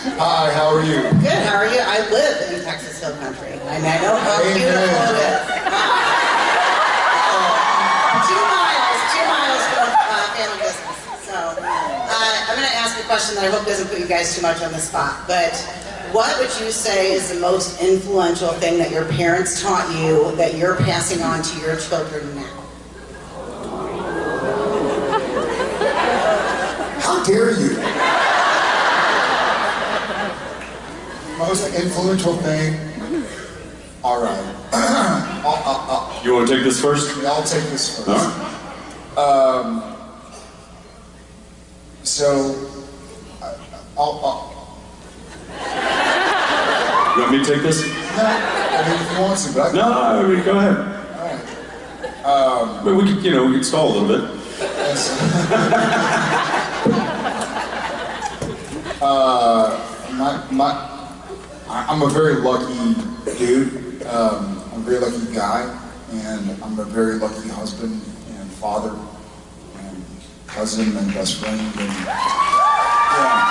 Hi, how are you? Good, how are you? I live in Texas Hill Country, and I know how Amen. beautiful it is. Uh, two miles, two miles from uh, family business. So, uh, I'm going to ask a question that I hope doesn't put you guys too much on the spot, but what would you say is the most influential thing that your parents taught you that you're passing on to your children now? How dare you? Most influential thing. All right. I'll, I'll, You want to take this first? I'll, I'll take this first. Huh? Um, so, I- I'll, I'll, You want me to take this? no, I mean, if you want to, but I No, I mean, go ahead. All right. But we could, you know, we could stall a little bit. Yes. uh, my, my, I- I'm a very lucky dude. Um, I'm a very lucky guy, and I'm a very lucky husband and father and cousin and best friend. And, yeah.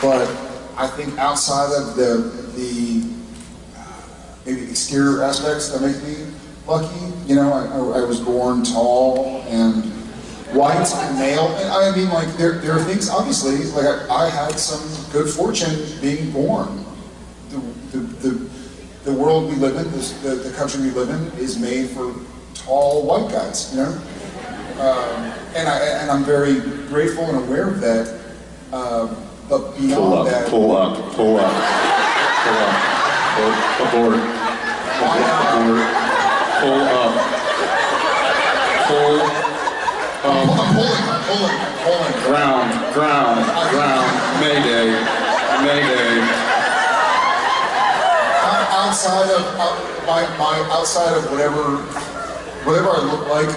But I think outside of the the maybe exterior aspects that make me lucky. You know, I, I, I was born tall and white and male. And I mean, like, there, there are things, obviously, like, I, I had some good fortune being born. The, the, the, the world we live in, this, the, the country we live in, is made for tall white guys, you know? Um, and, I, and I'm very grateful and aware of that. Um, but beyond that. Pull up, that, pull up, pull up, pull up. Pull, abort. Abort. Pull up. Pull I'm, I'm pulling, I'm pulling, I'm pulling. ground, ground, ground. Outside of my, my outside of whatever whatever I look like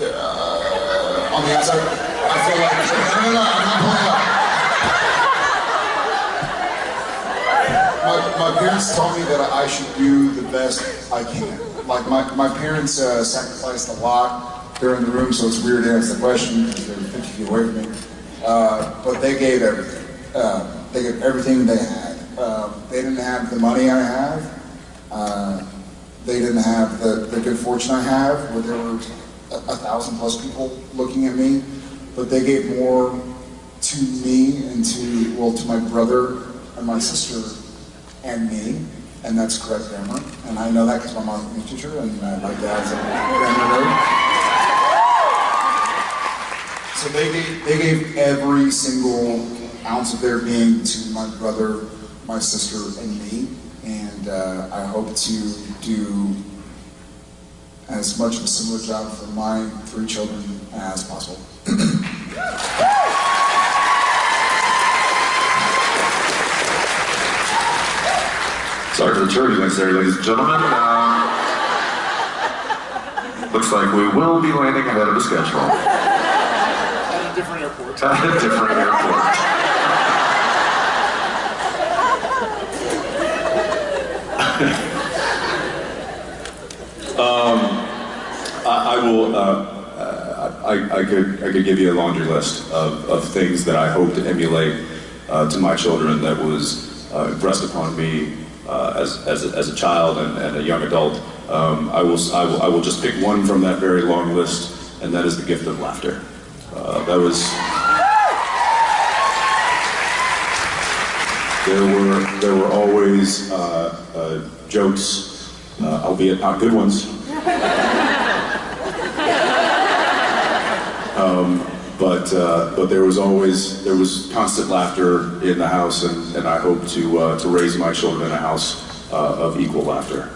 uh, on the outside, I feel like no, no, no, I'm not pulling up. My, my parents told me that I should do the best I can. Like my, my parents uh, sacrificed a lot. They're in the room, so it's weird to ask the question because they're 50 feet away from me. Uh, but they gave everything. Uh, they gave everything they had. Uh, they didn't have the money I have. Uh, they didn't have the, the good fortune I have, where there were a, a thousand plus people looking at me. But they gave more to me and to, well, to my brother and my sister and me, and that's correct grammar. And I know that because my mom's a teacher and uh, my dad's a grammar. So they gave, they gave every single ounce of their being to my brother, my sister, and me. And uh, I hope to do as much of a similar job for my three children as possible. Sorry for the turbulence there, ladies and gentlemen. Um, looks like we will be landing ahead of the schedule. At a different airport. At a different airport. I, I will. Uh, uh, I, I could. I could give you a laundry list of, of things that I hope to emulate uh, to my children that was uh, impressed upon me uh, as, as, a, as a child and, and a young adult. Um, I will. I will. I will just pick one from that very long list, and that is the gift of laughter. Uh, that was. There were there were always uh, uh, jokes, uh, albeit not good ones, but uh, but there was always there was constant laughter in the house, and, and I hope to uh, to raise my children in a house uh, of equal laughter.